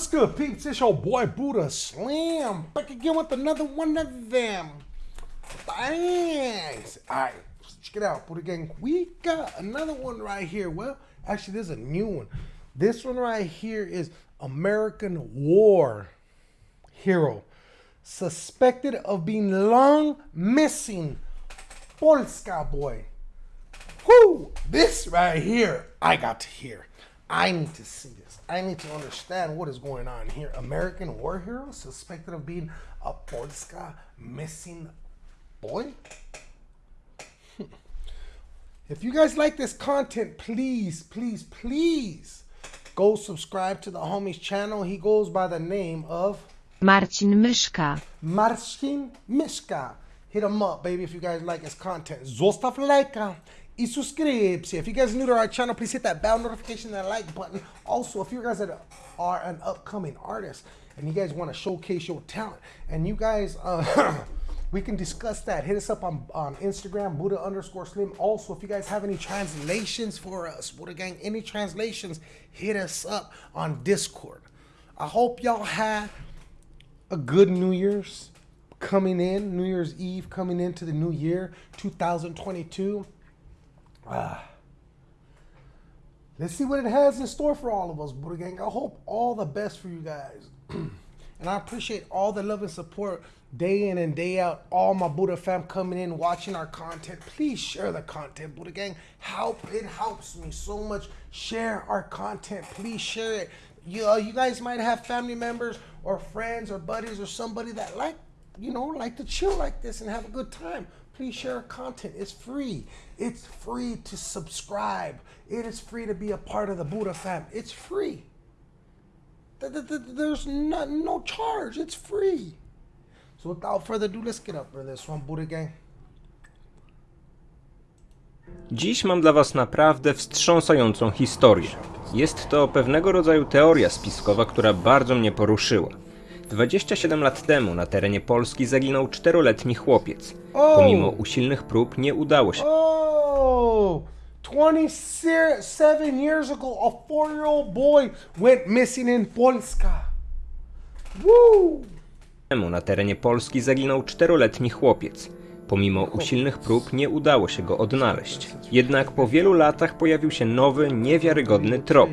What's good, peeps? It's your boy Buddha Slam Back again with another one of them. Thanks. Alright, check it out, Buddha Gang. We got another one right here. Well, actually, there's a new one. This one right here is American War Hero. Suspected of being long missing. Polska boy. Whoo! This right here, I got to hear. I need to see. I need to understand what is going on here. American war hero suspected of being a Polska missing boy? Hmm. if you guys like this content, please, please, please go subscribe to the homie's channel. He goes by the name of Marcin Myszka. Marcin Miszka. Hit him up, baby, if you guys like his content. Zostaw lajka y subscription. If you guys are new to our channel, please hit that bell notification and like button. Also, if you guys are an upcoming artist and you guys want to showcase your talent and you guys, uh, we can discuss that. Hit us up on, on Instagram, Buddha underscore Slim. Also, if you guys have any translations for us, Buddha Gang, any translations, hit us up on Discord. I hope y'all had a good New Year's coming in, New Year's Eve coming into the new year, 2022. Ah. Let's see what it has in store for all of us, Buddha Gang. I hope all the best for you guys. and I appreciate all the love and support day in and day out. All my Buddha fam coming in, watching our content. Please share the content, Buddha Gang. Help, it helps me so much. Share our content. Please share it. You, uh, you guys might have family members or friends or buddies or somebody that like you know, like to chill like this and have a good time, please share our content. It's free. It's free to subscribe. It is free to be a part of the Buddha fam. It's free. There's no, no charge. It's free. So without further ado, let's get up for this one, Buddha gang. Dziś mam dla Was naprawdę wstrząsającą historię. Jest to pewnego rodzaju teoria spiskowa, która bardzo mnie poruszyła. 27 lat temu na terenie Polski zaginął czteroletni chłopiec. Pomimo usilnych prób nie udało się. Oh, 27 years ago, a four-year-old boy went missing in Polska. Woo! Temu na terenie Polski zaginął czteroletni chłopiec. Pomimo usilnych prób nie udało się go odnaleźć. Jednak po wielu latach pojawił się nowy, niewiarygodny trop.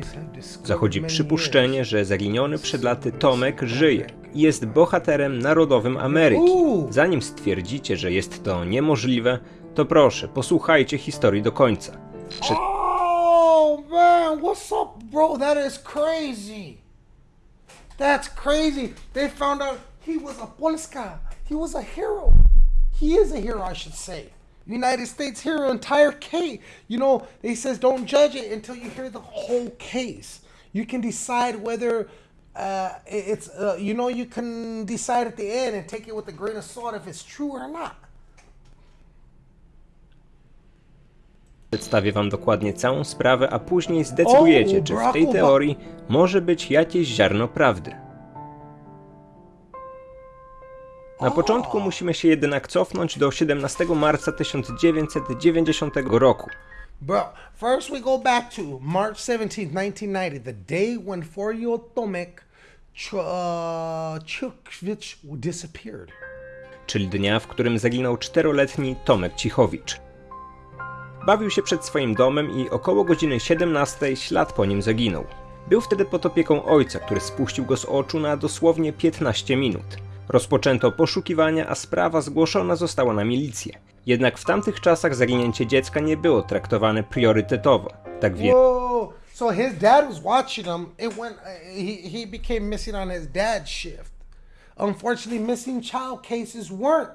Zachodzi przypuszczenie, że zaginiony przed laty Tomek żyje i jest bohaterem narodowym Ameryki. Zanim stwierdzicie, że jest to niemożliwe, to proszę, posłuchajcie historii do końca. Przed... Oh what's up, bro? That is crazy. That's crazy. They found out he was a Polska. He was a hero. He is a hero, I should say. United States hero, entire case. You know, they says don't judge it until you hear the whole case. You can decide whether uh, it's uh, you know you can decide at the end and take it with a grain of salt if it's true or not. Przedstawię wam dokładnie całą sprawę, a później zdecydujecie, czy w tej teorii może być jakieś ziarno prawdy. Na początku musimy się jednak cofnąć do 17 marca 1990 roku. Bro, first we go back to March 17, 1990, the day when four-year-old Tomek uh, Chukvich disappeared. Czyli dnia, w którym zaginął czteroletni Tomek Cichowicz. Bawił się przed swoim domem i około godziny 17 ślad po nim zaginął. Był wtedy pod opieką ojca, który spuścił go z oczu na dosłownie 15 minut. Rozpoczęto poszukiwania, a sprawa zgłoszona została na milicję. Jednak w tamtych czasach zaginięcie dziecka nie było traktowane priorytetowo. Tak więc... So his dad was watching him. It went. He he became missing on his dad's shift. Unfortunately, missing child cases weren't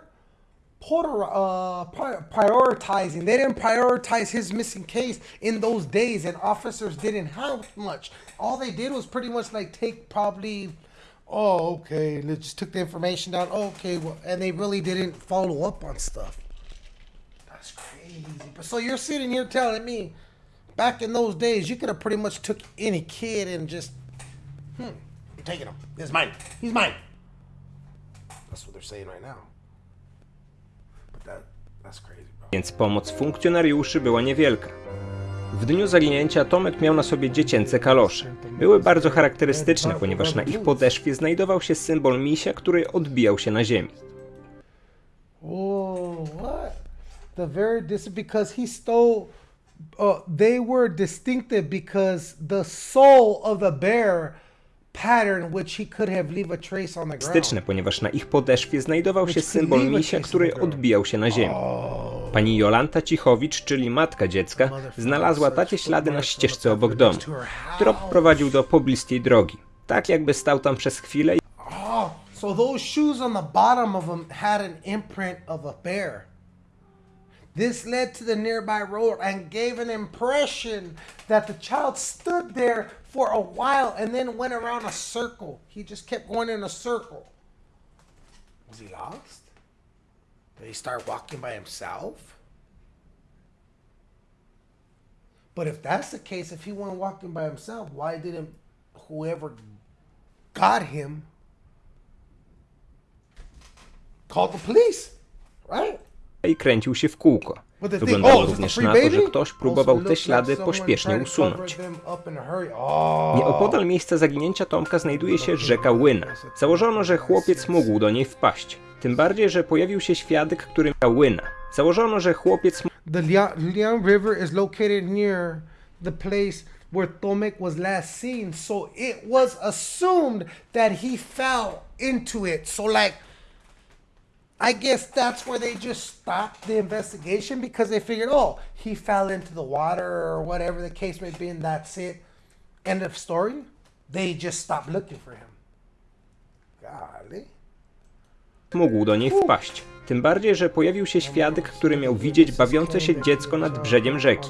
Porter, uh, prioritizing. They didn't prioritize his missing case in those days, and officers didn't have much. All they did was pretty much like take probably oh, okay, they just took the information down. Oh, okay, well, and they really didn't follow up on stuff. That's crazy. But so you're sitting here telling me, back in those days, you could have pretty much took any kid and just, hmm, I'm taking him. Is mine. He's mine. That's what they're saying right now. But that, that's crazy, bro. Więc pomoc funkcjonariuszy była niewielka. W dniu zaginięcia Tomek miał na sobie dziecięce kalosze. Były bardzo charakterystyczne, ponieważ na ich podeszwie znajdował się symbol misia, który odbijał się na ziemi. Oh, what? The very dis because he stole. Uh, they were distinctive because the soul of the bear pattern, which he could have leave a trace on the ground. Styczne, ponieważ na ich podeszwie znajdował się symbol misia, który odbijał się na ziemi. Pani Jolanta Cichowicz, czyli matka dziecka, znalazła takie ślady na ścieżce obok domu. Trop prowadził do pobliskiej drogi. Tak jakby stał tam przez chwilę Oh, so those shoes on the bottom of them had an imprint of a bear. This led to the nearby road and gave an impression that the child stood there for a while and then went around a circle. He just kept going in a circle. Was he lost? Did he start walking by himself? But if that's the case, if he went walking by himself, why didn't whoever got him call the police? Right? i kręcił się w kółko. Wyglądało oh, również na to, że ktoś Also próbował te ślady pośpiesznie usunąć. hurry. Oh. Nieopodal miejsca zaginięcia Tomka znajduje się rzeka Łyna. Założono, że chłopiec mógł do niej wpaść. Tym bardziej, że pojawił się świadek, który miał Łyna. Założono, że chłopiec The Liang, River is located near the place where Tomek was last seen, so it was assumed that he fell into it. So, like, I guess that's where they just stopped the investigation because they figured, oh, he fell into the water or whatever the case may be, and that's it. End of story. They just stopped looking for him. Golly. Mógł do niej wpaść. Tym bardziej, że pojawił się świadek, który miał widzieć bawiące się dziecko nad brzegiem rzeki.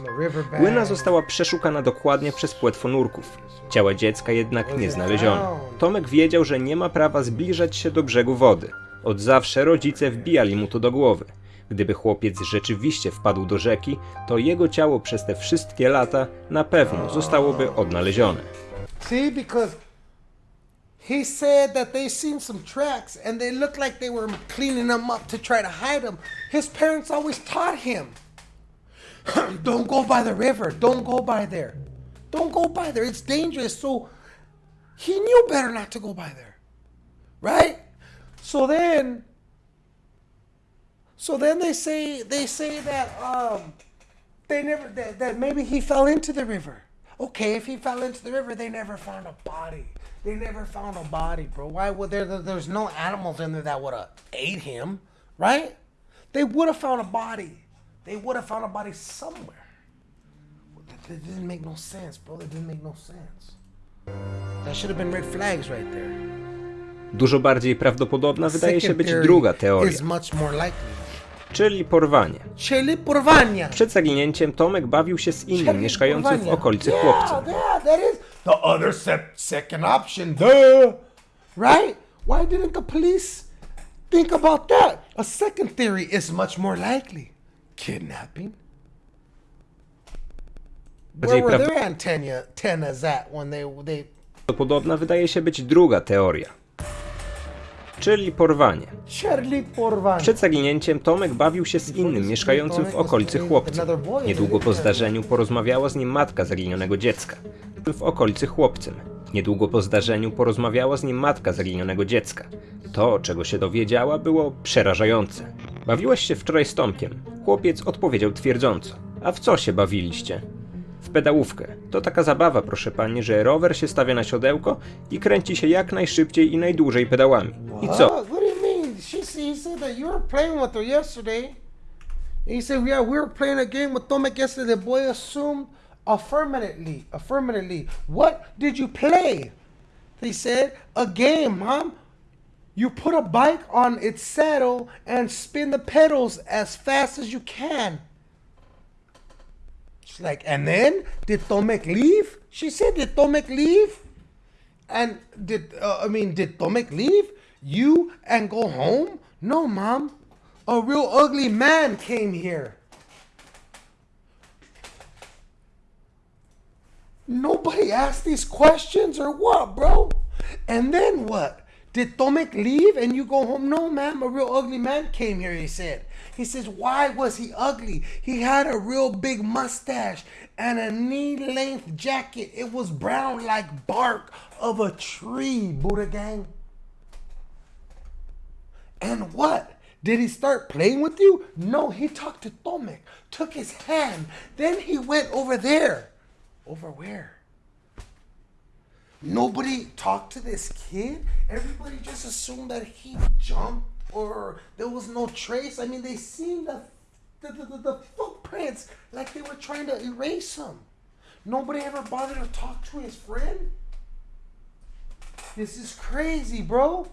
Łyna została przeszukana dokładnie przez płetwonurków. Ciała dziecka jednak nie znaleziono. Tomek wiedział, że nie ma prawa zbliżać się do brzegu wody. Od zawsze rodzice wbijali mu to do głowy. Gdyby chłopiec rzeczywiście wpadł do rzeki, to jego ciało przez te wszystkie lata na pewno zostałoby odnalezione. See, because he said that they seen some tracks and they looked like they were cleaning them up to try to hide them. His parents always taught him, "Don't go by the river. Don't go by there. Don't go by there. It's dangerous." So he knew better not to go by there, right? So then, so then they say they say that um they never that, that maybe he fell into the river. Okay, if he fell into the river, they never found a body. They never found a body, bro. Why would there? there- There's no animals in there that would have ate him, right? They would have found a body. They would have found a body somewhere. That, that didn't make no sense, bro. That didn't make no sense. That should have been red flags right there. Dużo bardziej prawdopodobna wydaje się być druga teoria, Is much more likely. Czyli porwanie. Czyli porwania. Przed zaginięciem Tomek bawił się z innym Czyli mieszkającym w okolicy yeah, chłopcem. Yeah, that is the other se- second option, duh. Right? Why didn't the police think about that? A second theory is much more likely. Kidnapping. Where were their antenna, antennas at when they they Prawdopodobna wydaje się być druga teoria, czyli porwanie. Przed zaginięciem Tomek bawił się z innym mieszkającym w okolicy chłopcem. Niedługo po zdarzeniu porozmawiała z nim matka zaginionego dziecka. W okolicy chłopcem. Niedługo po zdarzeniu porozmawiała z nim matka zaginionego dziecka. To, czego się dowiedziała, było przerażające. Bawiłeś się wczoraj z Tomkiem. Chłopiec odpowiedział twierdząco. A w co się bawiliście? W pedałówkę. To taka zabawa, proszę pani, że rower się stawia na siodełko i kręci się jak najszybciej i najdłużej pedałami. I co? He said, "Yeah, we were playing a game with Tomek yesterday." The boy assumed affirmatively. Affirmatively. What did you play? They said a game, mom. You put a bike on its saddle and spin the pedals as fast as you can. She's like, and then did Tomek leave? She said, did Tomek leave? And did uh, I mean did Tomek leave you and go home? No, mom. A real ugly man came here. Nobody asked these questions or what, bro? And then what? Did Tomek leave and you go home? No, ma'am. A real ugly man came here, he said. He says, Why was he ugly? He had a real big mustache and a knee length jacket. It was brown like bark of a tree, Buddha gang. And what? Did he start playing with you? No, he talked to Tomek, took his hand. Then he went over there. Over where? Nobody talked to this kid. Everybody just assumed that he jumped or there was no trace. I mean, they seen the the, the, the, footprints like they were trying to erase him. Nobody ever bothered to talk to his friend. This is crazy, bro.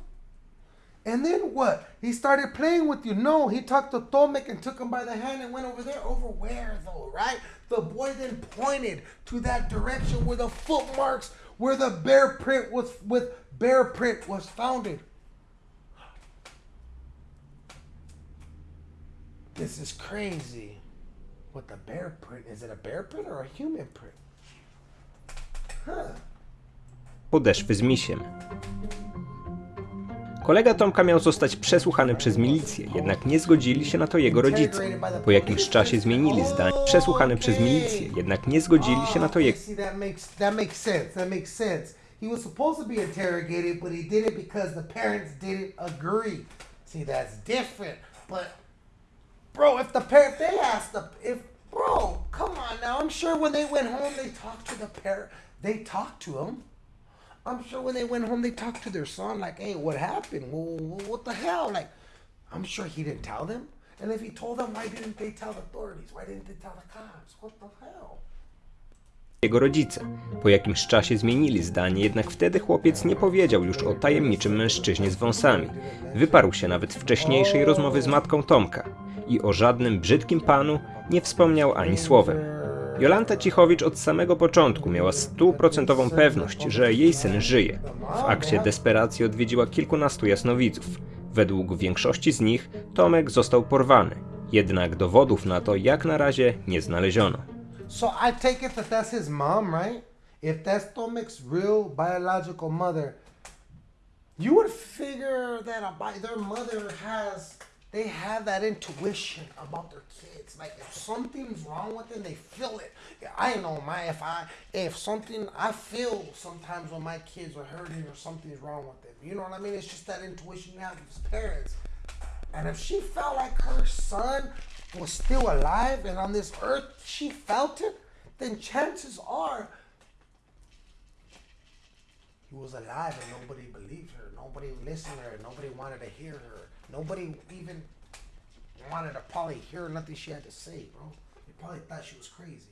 And then what? He started playing with you. No, he talked to Tomek and took him by the hand and went over there. Over where though, right? The boy then pointed to that direction where the footmarks, where the bear print was with bear print was founded. This is crazy. What the bear print? Is it a bear print or a human print? Huh. podeszwy z misiem. Kolega Tomka miał zostać przesłuchany przez milicję, jednak nie zgodzili się na to jego rodzice. Po jakimś czasie zmienili zdanie. Przesłuchany przez milicję, jednak nie zgodzili się na to jego. He was supposed to be interrogated, but he did it because the parents didn't agree. See, that's different. But bro, if the they asked the if bro, come on now. I'm sure when they went home they talked to the. They talked to. I'm sure when they went home they talked to their son like, "Hey, what happened? Well, what the hell?" Like, I'm sure he didn't tell them. And if he told them, why didn't they tell the authorities? Why didn't they tell the cops? What the hell? jego rodzice. Po jakimś czasie zmienili zdanie, jednak wtedy chłopiec nie powiedział już o tajemniczym mężczyźnie z wąsami. Wyparł się nawet wcześniejszej rozmowy z matką Tomka i o żadnym brzydkim panu nie wspomniał ani słowem. Jolanta Cichowicz od samego początku miała stuprocentową pewność, że jej syn żyje. W akcie desperacji odwiedziła kilkunastu jasnowidzów. Według większości z nich Tomek został porwany, jednak dowodów na to jak na razie nie znaleziono. So I take it that that's his mom, right? If that's Tomek's real biological mother, you would figure that a their mother has, they have that intuition about their kids. Like if something's wrong with them, they feel it. I know my if I if something I feel sometimes when my kids are hurting or something's wrong with them. You know what I mean? It's just that intuition you have as parents. And if she felt like her son was still alive and on this earth she felt it, then chances are he was alive and nobody believed her. Nobody listened to her. Nobody wanted to hear her. Nobody even wanted to probably hear nothing she had to say, bro. They probably thought she was crazy.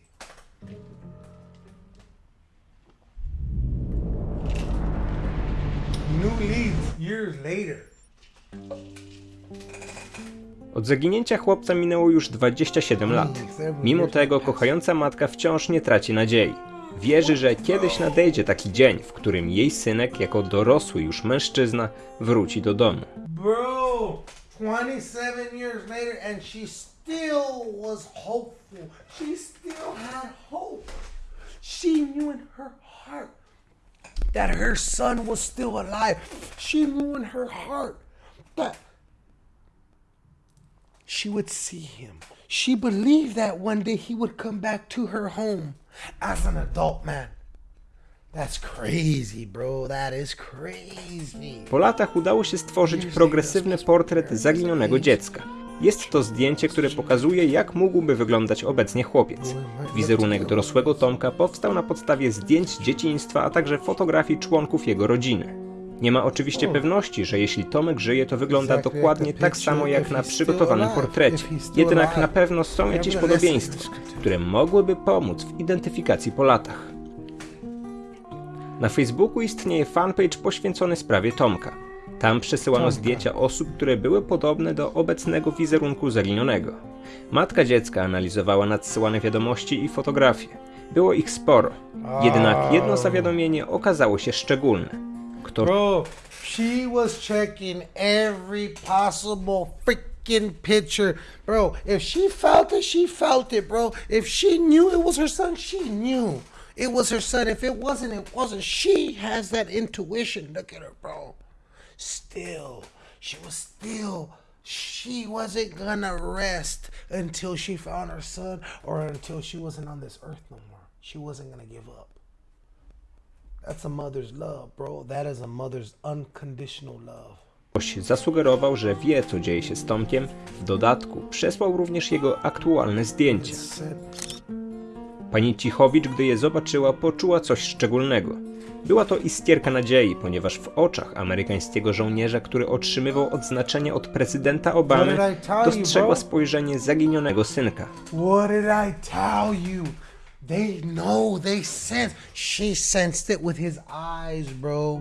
New leads years later. Od zaginięcia chłopca minęło już 27 lat. Mimo tego kochająca matka wciąż nie traci nadziei. Wierzy, że kiedyś nadejdzie taki dzień, w którym jej synek, jako dorosły już mężczyzna, wróci do domu. Bro, 27 years later, and she still was hopeful. She still had hope. She knew in her heart that her son was still alive. She knew in her heart that she would see him. She believed that one day he would come back to her home as an adult man. That's crazy, bro. That is crazy. Po latach udało się stworzyć progresywny portret zaginionego dziecka. Jest to zdjęcie, które pokazuje, jak mógłby wyglądać obecnie chłopiec. Wizerunek dorosłego Tomka powstał na podstawie zdjęć dzieciństwa, a także fotografii członków jego rodziny. Nie ma oczywiście pewności, że jeśli Tomek żyje, to wygląda dokładnie tak samo jak na przygotowanym portrecie. Jednak na pewno są jakieś podobieństwa, które mogłyby pomóc w identyfikacji po latach. Na Facebooku istnieje fanpage poświęcony sprawie Tomka. Tam przesyłano zdjęcia osób, które były podobne do obecnego wizerunku zaginionego. Matka dziecka analizowała nadsyłane wiadomości i fotografie. Było ich sporo. Jednak jedno zawiadomienie okazało się szczególne. Kto Bro, she was checking every possible freaking picture. Bro, if she felt it, she felt it, bro. If she knew it was her son, she knew it was her son. If it wasn't, it wasn't. She has that intuition. Look at her, bro. still, she was still, she wasn't gonna rest until she found her son or until she wasn't on this earth no more. She wasn't gonna give up. That's a mother's love, bro. That is a mother's unconditional love. Zasugerował, że wie, co dzieje się z Tomkiem. W dodatku przesłał również jego aktualne zdjęcia. Pani Cichowicz, gdy je zobaczyła, poczuła coś szczególnego. Była to iskierka nadziei, ponieważ w oczach amerykańskiego żołnierza, który otrzymywał odznaczenie od prezydenta Obamy, dostrzegła spojrzenie zaginionego synka. What did I tell you? They know, they sense. She sensed it with his eyes, bro.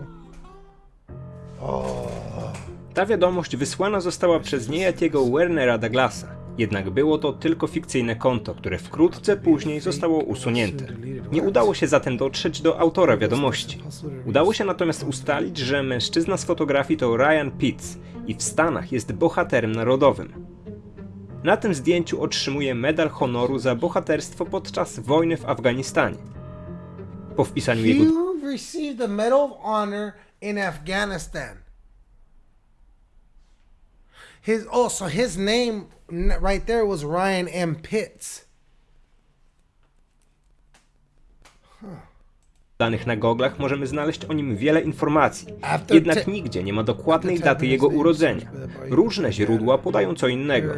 Ta wiadomość wysłana została przez niejakiego Wernera Douglasa. Jednak było to tylko fikcyjne konto, które wkrótce później zostało usunięte. Nie udało się zatem dotrzeć do autora wiadomości. Udało się natomiast ustalić, że mężczyzna z fotografii to Ryan Pitts i w Stanach jest bohaterem narodowym. Na tym zdjęciu otrzymuje medal honoru za bohaterstwo podczas wojny w Afganistanie. Po wpisaniu jego received the Medal of Honor in Afghanistan. His oh, so his name right there was Ryan M. Pitts. danych na goglach możemy znaleźć o nim wiele informacji. Jednak nigdzie nie ma dokładnej daty jego urodzenia. Różne źródła podają co innego,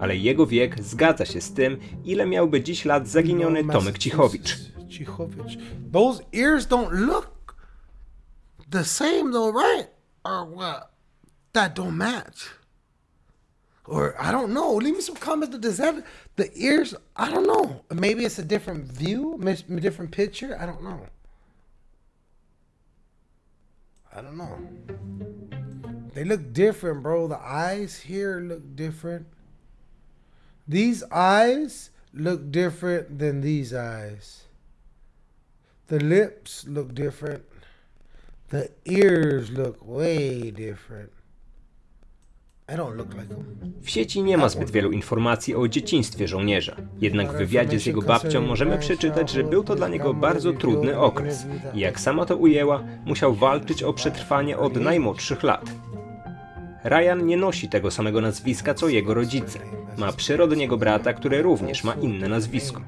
ale jego wiek zgadza się z tym, ile miałby dziś lat zaginiony No, Tomek Cichowicz. Cichowicz. Those ears don't look the same though, right? Or what? That don't match. Or I don't know. Leave me some comments. Does that the ears? I don't know. Maybe it's a different view, mis- different picture. I don't know. I don't know. They look different, bro. The eyes here look different. These eyes look different than these eyes. The lips look different. The ears look way different. W sieci nie ma zbyt wielu informacji o dzieciństwie żołnierza. Jednak w wywiadzie z jego babcią możemy przeczytać, że był to dla niego bardzo trudny okres. I jak sama to ujęła, musiał walczyć o przetrwanie od najmłodszych lat. Ryan nie nosi tego samego nazwiska co jego rodzice. Ma przyrodniego brata, który również ma inne nazwisko.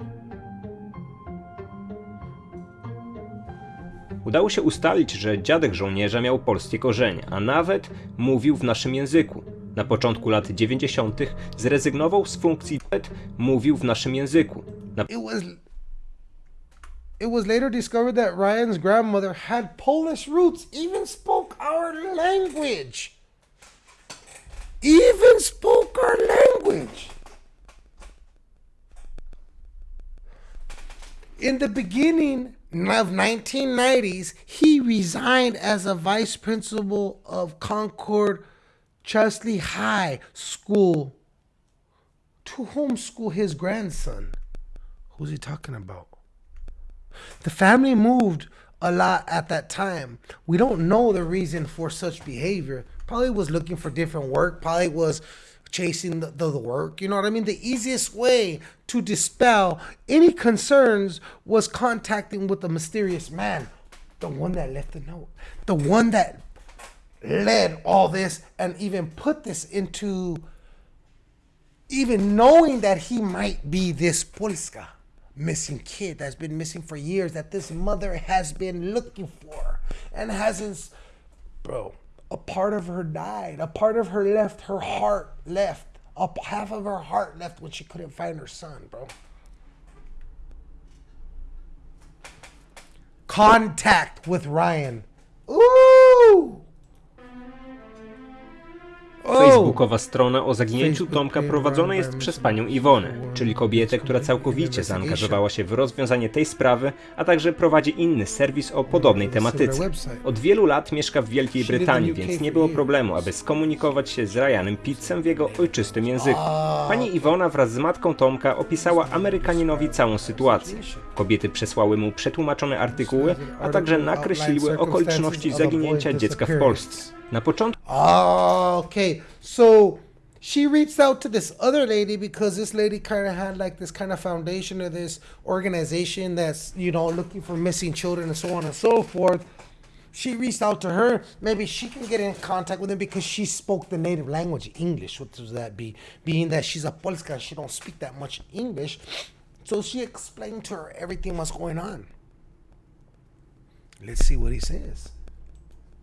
Udało się ustalić, że dziadek żołnierza miał polskie korzenie, a nawet mówił w naszym języku. Na początku lat 90. zrezygnował z funkcji nawet mówił w naszym języku. Na It was. It was later discovered that Ryan's grandmother had Polish roots, even spoke our language. Even spoke our language. In the beginning of 1990s, he resigned as a vice principal of Concord Chesley High School to homeschool his grandson. Who's he talking about? The family moved a lot at that time. We don't know the reason for such behavior. Probably was looking for different work, probably was chasing the, the, the work. You know what I mean? The easiest way to dispel any concerns was contacting with the mysterious man, the one that left the note, the one that led all this and even put this into even knowing that he might be this Polska missing kid that's been missing for years that this mother has been looking for and hasn't bro a part of her died a part of her left her heart left a half of her heart left when she couldn't find her son bro. Contact with ryan Facebookowa strona o zaginięciu Tomka prowadzona jest przez panią Iwonę, czyli kobietę, która całkowicie zaangażowała się w rozwiązanie tej sprawy, a także prowadzi inny serwis o podobnej tematyce. Od wielu lat mieszka w Wielkiej Brytanii, więc nie było problemu, aby skomunikować się z Ryanem Pittsem w jego ojczystym języku. Pani Iwona wraz z matką Tomka opisała Amerykaninowi całą sytuację. Kobiety przesłały mu przetłumaczone artykuły, a także nakreśliły okoliczności zaginięcia dziecka w Polsce. Na początku Oh, okay. So she reached out to this other lady because this lady kind of had like this kind of foundation or this organization that's, you know, looking for missing children and so on and so forth. she reached out to her. Maybe she can get in contact with him because she spoke the native language, English. What does that be? Being that she's a Polska, she don't speak that much English. So she explained to her everything what's going on. Let's see what he says.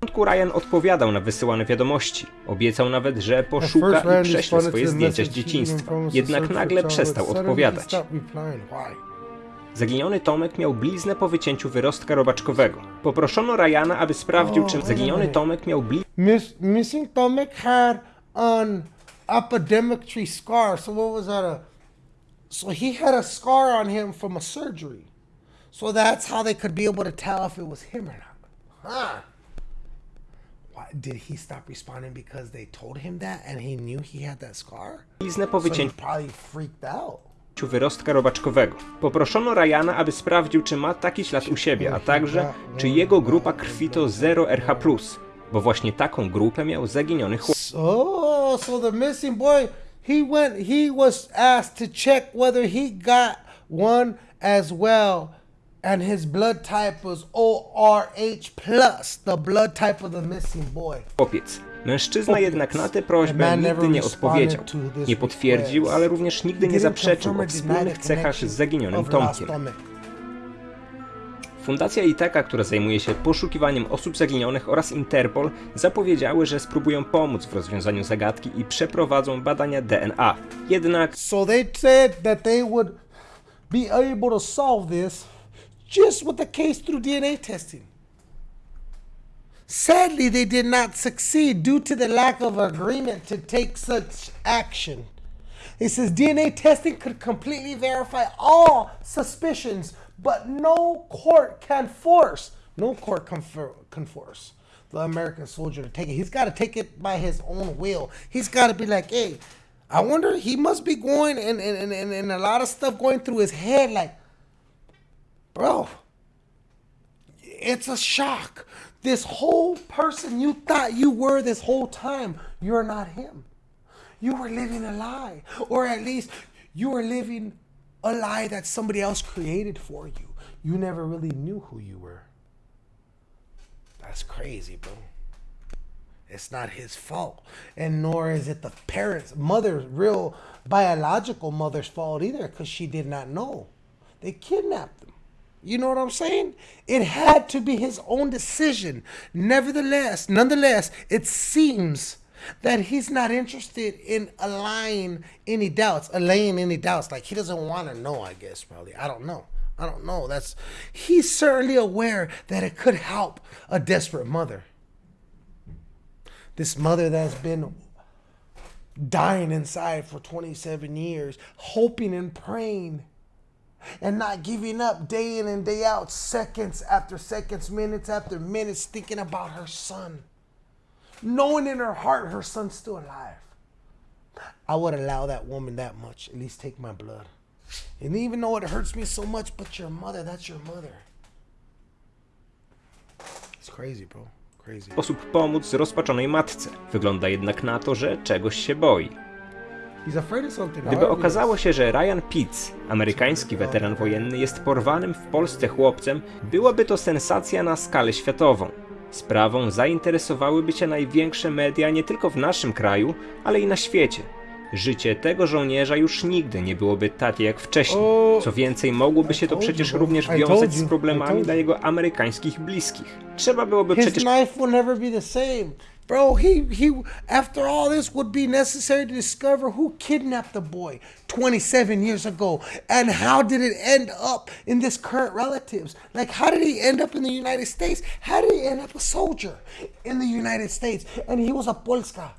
Początku Ryan odpowiadał na wysyłane wiadomości. Obiecał nawet, że poszuka i prześle swoje zdjęcia z dzieciństwa. Jednak nagle przestał odpowiadać. Why? Zaginiony Tomek miał bliznę po wycięciu wyrostka robaczkowego. Poproszono Ryana, aby sprawdził, czy zaginiony. Tomek miał bliznę Miss, missing Tomek had an epidemic tree scar. So what was that? A so he had a scar on him from a surgery. So that's how they could be able to tell if it was him or not. Huh? Did he stop responding because they told him that and he knew he had that scar? po So he wycięciu probably freaked out. wyrostka robaczkowego. Poproszono Ryana, aby sprawdził, czy ma taki ślad u siebie, a także, czy jego grupa krwi to 0RH+, bo właśnie taką grupę miał zaginiony chłopiec. So, so the missing boy, he went, he was asked to check whether he got one as well. And his blood type was ORH plus, the blood type of the missing boy. chłopiec. Mężczyzna jednak na tę prośbę nigdy nie odpowiedział. Nie potwierdził, ale również nigdy nie zaprzeczył o wspólnych cechach z zaginionym Tomkiem. Fundacja Itaka, która zajmuje się poszukiwaniem osób zaginionych oraz Interpol zapowiedziały, że spróbują pomóc w rozwiązaniu zagadki i przeprowadzą badania DNA. Jednak So they said that they would be able to solve this just with the case through DNA testing. Sadly, they did not succeed due to the lack of agreement to take such action. It says DNA testing could completely verify all suspicions, but no court can force, no court can, for, can force the American soldier to take it. He's got to take it by his own will. He's got to be like, hey, I wonder, he must be going and, and, and, and a lot of stuff going through his head, like, bro, it's a shock. This whole person you thought you were this whole time, you're not him. You were living a lie. Or at least you were living a lie that somebody else created for you. You never really knew who you were. That's crazy, bro. It's not his fault. And nor is it the parents, mother's real biological mother's fault either, because she did not know. They kidnapped him. You know what I'm saying? It had to be his own decision. Nevertheless, nonetheless, it seems that he's not interested in allaying any doubts, allaying any doubts. Like he doesn't want to know, I guess, probably. I don't know. I don't know. That's he's certainly aware that it could help a desperate mother. This mother that's been dying inside for 27 years, hoping and praying and not giving up day in and day out, seconds after seconds, minutes after minutes, thinking about her son, knowing in her heart her son's still alive. I would allow that woman that much, at least take my blood. And even though it hurts me so much, but your mother, that's your mother. It's crazy, bro. Crazy. sposób pomóc zrozpaczonej matce. Wygląda jednak na to, że czegoś się boi. Gdyby okazało się, że Ryan Pitts, amerykański weteran wojenny, jest porwanym w Polsce chłopcem, byłaby to sensacja na skalę światową. Sprawą zainteresowałyby się największe media nie tylko w naszym kraju, ale i na świecie. Życie tego żołnierza już nigdy nie byłoby takie jak wcześniej. Co więcej, mogłoby się to przecież również wiązać z problemami dla jego amerykańskich bliskich. Trzeba byłoby przecież Bro, he, he, after all this would be necessary to discover who kidnapped the boy 27 years ago and how did it end up in this current relatives? Like, how did he end up in the United States? How did he end up a soldier in the United States? And he was a Polska.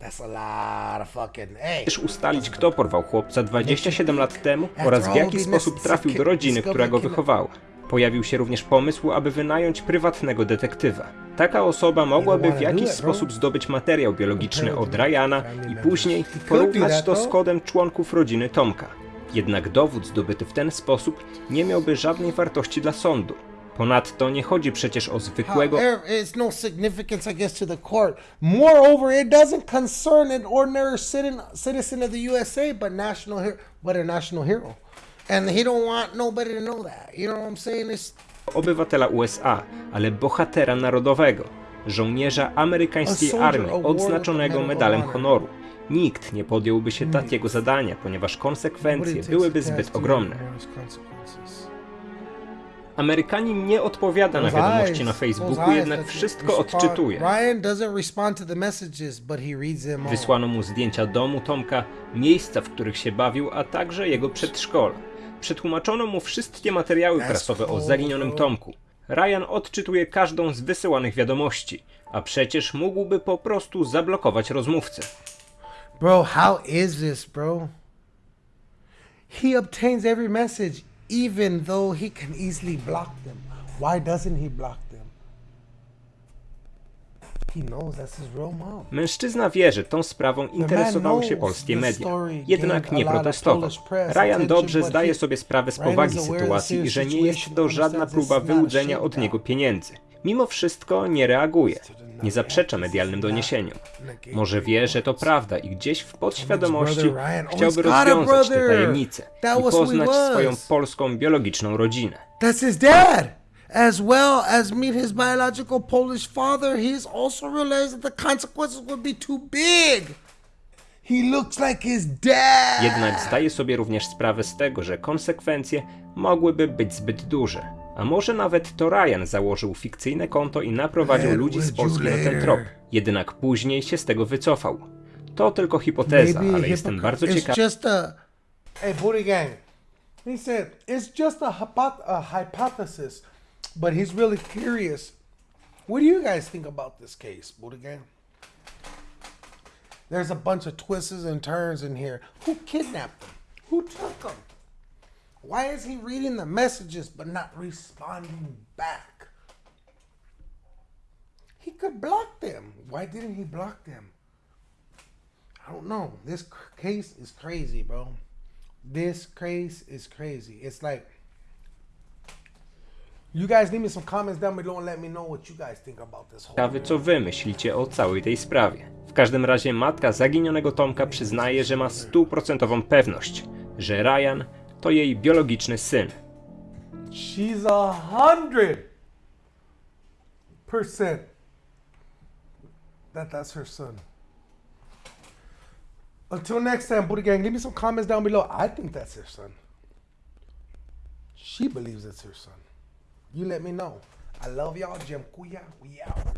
That's a lot of fucking, hey. ustalić, kto porwał chłopca 27 lat temu oraz w jaki sposób trafił do rodziny, która go wychowała. Pojawił się również pomysł, aby wynająć prywatnego detektywa. Taka osoba mogłaby w jakiś sposób zdobyć materiał biologiczny od Ryana i później porównać to z kodem członków rodziny Tomka. Jednak dowód zdobyty w ten sposób nie miałby żadnej wartości dla sądu. Ponadto nie chodzi przecież o zwykłego no. And he don't want nobody to know that. You know what I'm saying? It's obywatela USA, ale bohatera narodowego, żołnierza amerykańskiej armii odznaczonego medalem Honor. honoru. Nikt nie podjąłby się takiego zadania, ponieważ konsekwencje byłyby zbyt ogromne. Amerykanin nie odpowiada na wiadomości na Facebooku, jednak wszystko odczytuje. Wysłano mu zdjęcia domu Tomka, miejsca, w których się bawił, a także jego przedszkola. Przetłumaczono mu wszystkie materiały prasowe o zaginionym. Tomku. Ryan odczytuje każdą z wysyłanych wiadomości, a przecież mógłby po prostu zablokować rozmówcę. Bro, how is this, bro? He obtains every message, even though he can easily block them. Why doesn't he block them? He knows that's his real mom. Mężczyzna wie, że tą sprawą interesowały się polskie media, jednak nie protestował. Ryan dobrze zdaje sobie sprawę z powagi sytuacji i że nie jest to żadna próba wyłudzenia od niego pieniędzy. Mimo wszystko nie reaguje, nie zaprzecza medialnym doniesieniom. Może wie, że to prawda i gdzieś w podświadomości chciałby rozwiązać tę tajemnicę i poznać swoją polską biologiczną rodzinę. That's his dad. As well as meet his biological Polish father, he has also realized that the consequences would be too big. He looks like his dad. Jednak zdaje sobie również sprawę z tego, że konsekwencje mogłyby być zbyt duże. A może nawet to Ryan założył fikcyjne konto i naprowadził ludzi z Polski na ten trop. Jednak później się z tego wycofał. To tylko hipoteza, ale jestem bardzo It's ciekawy. just a. Hey, Booty Gang. He said it's just a, hypo- a hypothesis, but he's really curious. What do you guys think about this case, Gang? There's a bunch of twists and turns in here. Who kidnapped him? Who took him? Why is he reading the messages but not responding back? He could block them. Why didn't he block them? I don't know. This case is crazy, bro. This case is crazy. It's like you guys leave me some comments down below and let me know what you guys think about this whole. Ciekawy, co wy myślicie o całej tej sprawie. W każdym razie matka zaginionego Tomka przyznaje, że ma stuprocentową pewność, że Ryan to jej biologiczny syn. She's a hundred percent that that's her son. Until next time, Booty Gang, leave me some comments down below. I think that's her son. She believes it's her son. You let me know. I love y'all, Jim Kuya. We out.